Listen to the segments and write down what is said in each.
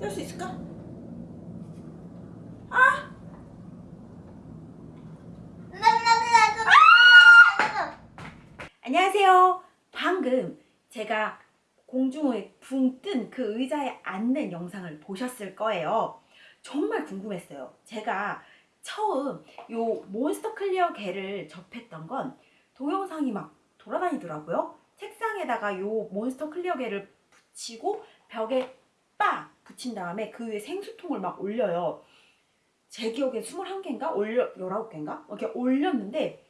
뗄 수 있을까? 아! 안녕하세요. 방금 제가 공중에 붕 뜬 그 의자에 앉는 영상을 보셨을 거예요. 정말 궁금했어요. 제가 처음 요 몬스터 클리어 겔을 접했던 건 동영상이 막 돌아다니더라고요. 책상에다가 요 몬스터 클리어 겔을 붙이고 벽에 빡 붙인 다음에 그 위에 생수통을 막 올려요. 제 기억에 21개인가? 올려 19개인가? 이렇게 올렸는데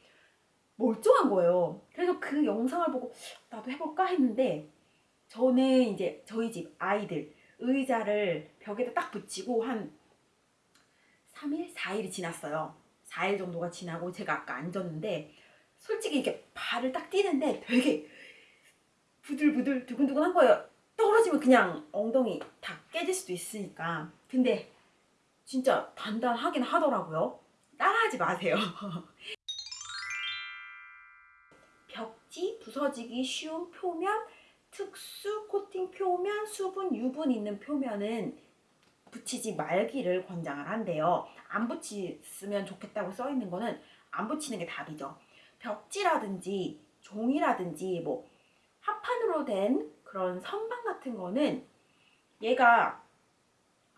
멀쩡한 거예요. 그래서 그 영상을 보고 나도 해볼까 했는데 저는 이제 저희 집 아이들 의자를 벽에다 딱 붙이고 한 3일, 4일이 지났어요. 4일 정도가 지나고 제가 아까 앉았는데 솔직히 이렇게 발을 딱 뛰는데 되게 부들부들 두근두근한 거예요. 떨어지면 그냥 엉덩이 다 깨질 수도 있으니까. 근데 진짜 단단하긴 하더라고요. 따라하지 마세요. 벽지 부서지기 쉬운 표면, 특수 코팅 표면, 수분, 유분 있는 표면은 붙이지 말기를 권장을 한대요. 안 붙이면 좋겠다고 써 있는 거는 안 붙이는 게 답이죠. 벽지라든지 종이라든지 뭐 합판으로 된 그런 선반 같은 거는 얘가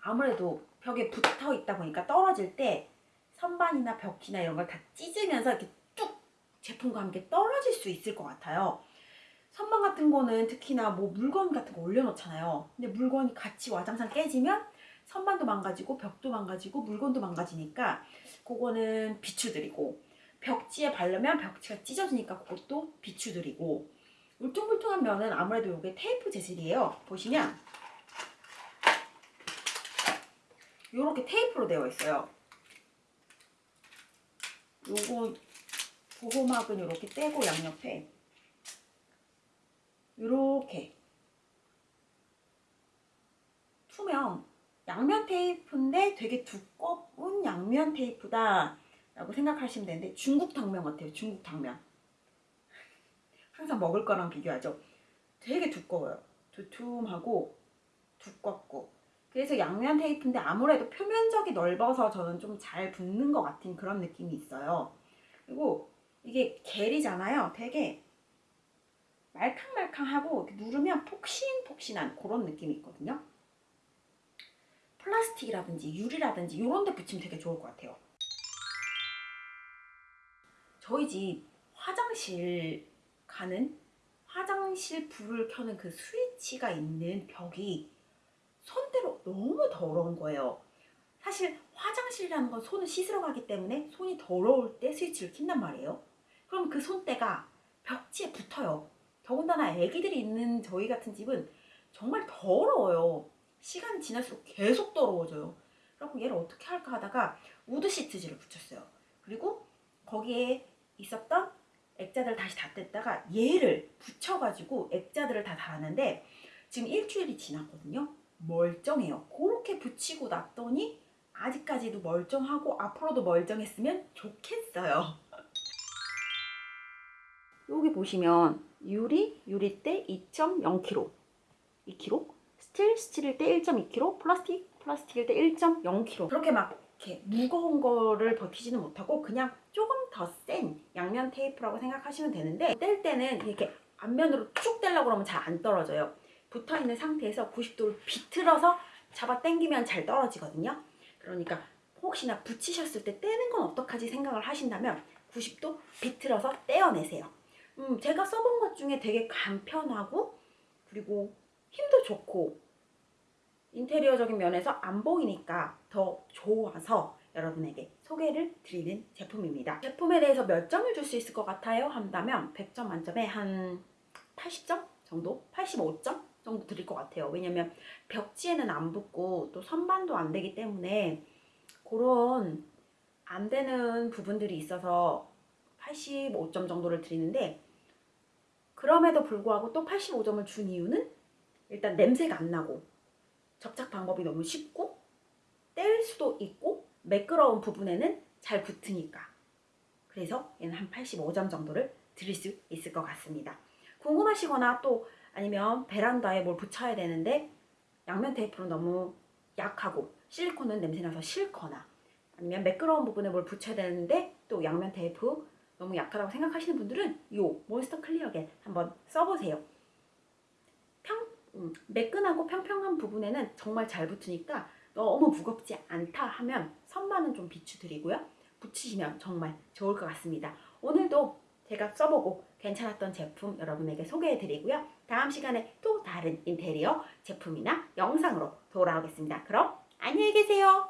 아무래도 벽에 붙어 있다 보니까 떨어질 때 선반이나 벽지나 이런 걸 다 찢으면서 이렇게 뚝 제품과 함께 떨어질 수 있을 것 같아요. 선반 같은 거는 특히나 뭐 물건 같은 거 올려놓잖아요. 근데 물건이 같이 와장창 깨지면 선반도 망가지고 벽도 망가지고 물건도 망가지니까 그거는 비추드리고 벽지에 바르면 벽지가 찢어지니까 그것도 비추드리고 울퉁불퉁한 면은 아무래도 이게 테이프 재질이에요. 보시면 이렇게 테이프로 되어 있어요. 요거 보호막은 이렇게 떼고 양옆에 이렇게 투명 양면 테이프인데 되게 두꺼운 양면 테이프다 라고 생각하시면 되는데 중국 당면 같아요. 중국 당면. 항상 먹을 거랑 비교하죠. 되게 두꺼워요. 두툼하고 두껍고 그래서 양면 테이프인데 아무래도 표면적이 넓어서 저는 좀 잘 붙는 것 같은 그런 느낌이 있어요. 그리고 이게 겔이잖아요. 되게 말캉말캉하고 누르면 폭신폭신한 그런 느낌이 있거든요. 플라스틱이라든지 유리라든지 이런 데 붙이면 되게 좋을 것 같아요. 저희 집 화장실 가는 화장실 불을 켜는 그 스위치가 있는 벽이 손대로 너무 더러운 거예요. 사실 화장실이라는 건 손을 씻으러 가기 때문에 손이 더러울 때 스위치를 킨단 말이에요. 그럼 그 손때가 벽지에 붙어요. 더군다나 애기들이 있는 저희 같은 집은 정말 더러워요. 시간이 지날수록 계속 더러워져요. 그래서 얘를 어떻게 할까 하다가 wood 시트지를 붙였어요. 그리고 거기에 있었던 액자들을 다시 다 뗐다가 얘를 붙여가지고 액자들을 다 달았는데 지금 일주일이 지났거든요. 멀쩡해요. 그렇게 붙이고 났더니 아직까지도 멀쩡하고 앞으로도 멀쩡했으면 좋겠어요. 여기 보시면 유리, 유리대 2.0kg 2kg 스틸, 스틸일 때 1.2kg 플라스틱, 플라스틱일 때 1.0kg 그렇게 막 이렇게 무거운 거를 버티지는 못하고 그냥 조금 더 센 양면 테이프라고 생각하시면 되는데 뗄 때는 이렇게 앞면으로 쭉 떼려고 그러면 잘 안 떨어져요. 붙어있는 상태에서 90도를 비틀어서 잡아 당기면 잘 떨어지거든요. 그러니까 혹시나 붙이셨을 때 떼는 건 어떡하지 생각을 하신다면 90도 비틀어서 떼어내세요. 음, 제가 써본 것 중에 되게 간편하고 그리고 힘도 좋고 인테리어적인 면에서 안 보이니까 더 좋아서 여러분에게 소개를 드리는 제품입니다. 제품에 대해서 몇 점을 줄 수 있을 것 같아요? 한다면 100점 만점에 한 80점 정도? 85점 정도 드릴 것 같아요. 왜냐면 벽지에는 안 붙고 또 선반도 안 되기 때문에 그런 안 되는 부분들이 있어서 85점 정도를 드리는데 그럼에도 불구하고 또 85점을 준 이유는 일단 냄새가 안 나고 접착 방법이 너무 쉽고 뗄 수도 있고 매끄러운 부분에는 잘 붙으니까 그래서 얘는 한 85점 정도를 드릴 수 있을 것 같습니다. 궁금하시거나 또 아니면 베란다에 뭘 붙여야 되는데 양면 테이프로 너무 약하고 실리콘은 냄새나서 싫거나 아니면 매끄러운 부분에 뭘 붙여야 되는데 또 양면 테이프 너무 약하다고 생각하시는 분들은 이 몬스터 클리어겔 한번 써보세요. 평, 음, 매끈하고 평평한 부분에는 정말 잘 붙으니까 너무 무겁지 않다 하면 선반은 좀 비추드리고요. 붙이시면 정말 좋을 것 같습니다. 오늘도 제가 써보고 괜찮았던 제품 여러분에게 소개해드리고요. 다음 시간에 또 다른 인테리어 제품이나 영상으로 돌아오겠습니다. 그럼 안녕히 계세요.